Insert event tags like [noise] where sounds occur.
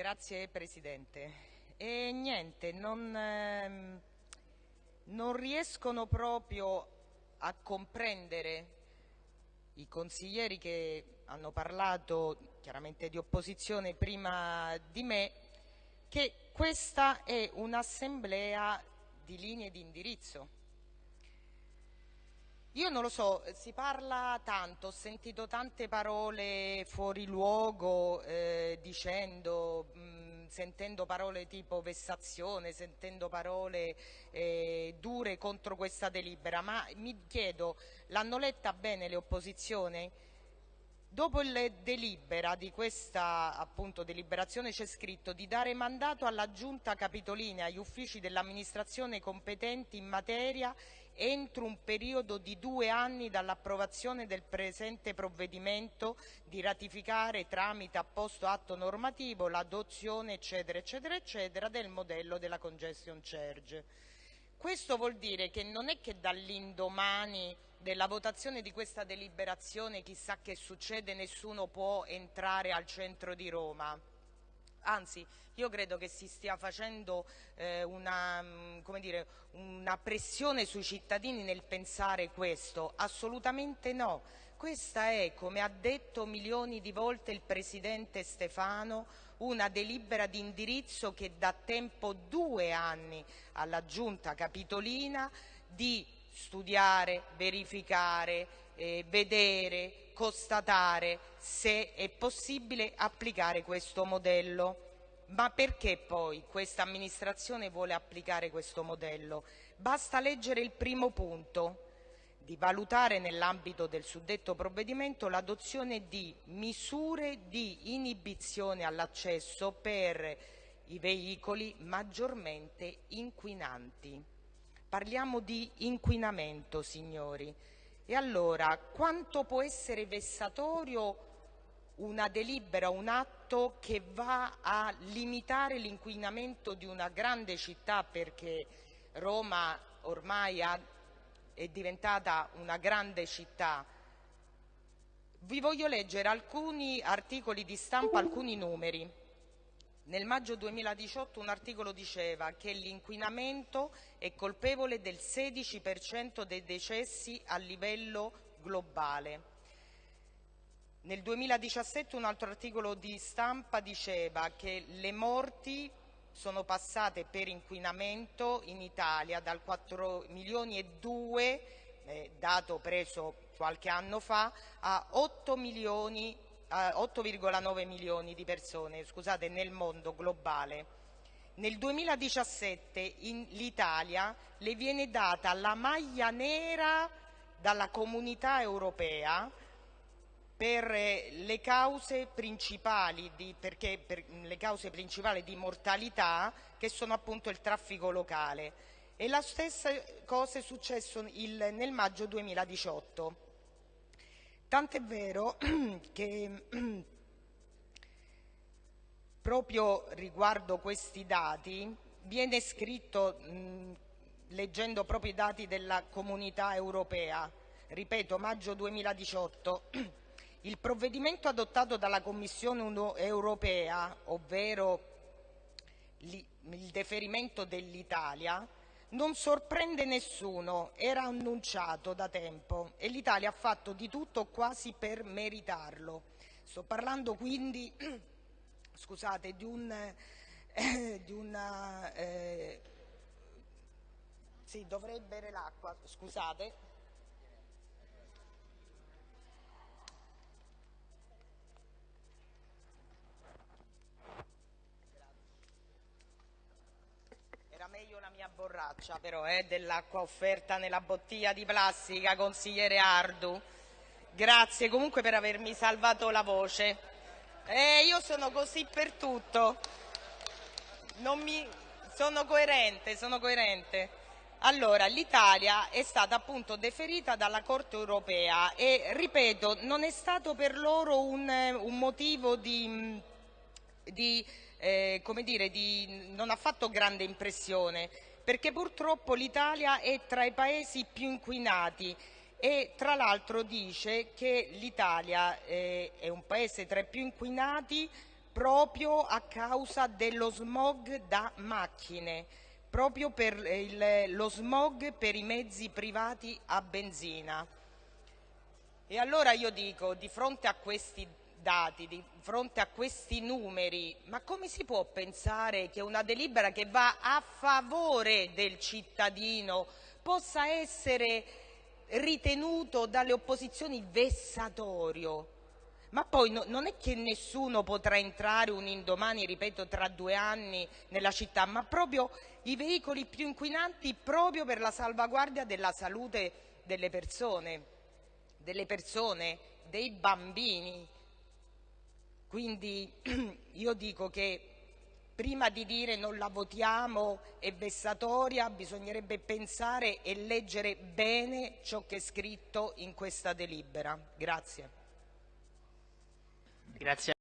Grazie Presidente. E niente, non, ehm, non riescono proprio a comprendere i consiglieri che hanno parlato chiaramente di opposizione prima di me che questa è un'assemblea di linee di indirizzo. Io non lo so, si parla tanto, ho sentito tante parole fuori luogo eh, dicendo, mh, sentendo parole tipo vessazione, sentendo parole eh, dure contro questa delibera, ma mi chiedo, l'hanno letta bene le opposizioni? Dopo il delibera di questa appunto, deliberazione c'è scritto di dare mandato alla Giunta Capitolina e agli uffici dell'amministrazione competenti in materia entro un periodo di due anni dall'approvazione del presente provvedimento di ratificare tramite apposto atto normativo l'adozione eccetera eccetera eccetera del modello della congestion charge. Questo vuol dire che non è che dall'indomani della votazione di questa deliberazione chissà che succede, nessuno può entrare al centro di Roma. Anzi, io credo che si stia facendo eh, una, mm, dire, una pressione sui cittadini nel pensare questo. Assolutamente no. Questa è, come ha detto milioni di volte il Presidente Stefano, una delibera di indirizzo che dà tempo due anni alla Giunta Capitolina di studiare, verificare, eh, vedere, constatare se è possibile applicare questo modello. Ma perché poi questa amministrazione vuole applicare questo modello? Basta leggere il primo punto di valutare nell'ambito del suddetto provvedimento l'adozione di misure di inibizione all'accesso per i veicoli maggiormente inquinanti. Parliamo di inquinamento, signori. E allora, quanto può essere vessatorio una delibera, un atto che va a limitare l'inquinamento di una grande città perché Roma ormai è diventata una grande città. Vi voglio leggere alcuni articoli di stampa, alcuni numeri. Nel maggio 2018 un articolo diceva che l'inquinamento è colpevole del 16% dei decessi a livello globale. Nel 2017 un altro articolo di stampa diceva che le morti sono passate per inquinamento in Italia dal 4 milioni e 2, eh, dato preso qualche anno fa, a 8 milioni 8,9 milioni di persone scusate, nel mondo globale. Nel 2017 l'Italia le viene data la maglia nera dalla comunità europea per le cause principali di, perché, per le cause principali di mortalità che sono appunto il traffico locale. E la stessa cosa è successo il, nel maggio 2018. Tant'è vero [clears throat] che [clears throat] proprio riguardo questi dati viene scritto, leggendo proprio i dati della comunità europea, ripeto maggio 2018, [clears throat] il provvedimento adottato dalla Commissione europea, ovvero il deferimento dell'Italia, non sorprende nessuno, era annunciato da tempo e l'Italia ha fatto di tutto quasi per meritarlo. Sto parlando quindi [clears throat] scusate, di, un, eh, [clears throat] di una... Eh, sì, dovrei bere l'acqua, scusate. Meglio la mia borraccia però, eh, dell'acqua offerta nella bottiglia di plastica, consigliere Ardu. Grazie comunque per avermi salvato la voce. Eh, io sono così per tutto. Mi... Sono coerente, sono coerente. Allora, l'Italia è stata appunto deferita dalla Corte europea e, ripeto, non è stato per loro un, un motivo di, di eh, come dire, di, non ha fatto grande impressione, perché purtroppo l'Italia è tra i paesi più inquinati e tra l'altro dice che l'Italia eh, è un paese tra i più inquinati proprio a causa dello smog da macchine, proprio per il, lo smog per i mezzi privati a benzina. E allora io dico, di fronte a questi dati, di fronte a questi numeri, ma come si può pensare che una delibera che va a favore del cittadino possa essere ritenuto dalle opposizioni vessatorio? Ma poi no, non è che nessuno potrà entrare un indomani, ripeto, tra due anni nella città, ma proprio i veicoli più inquinanti proprio per la salvaguardia della salute delle persone, delle persone, dei bambini. Quindi [clears throat] io dico che prima di dire non la votiamo è vessatoria, bisognerebbe pensare e leggere bene ciò che è scritto in questa delibera. Grazie. Grazie.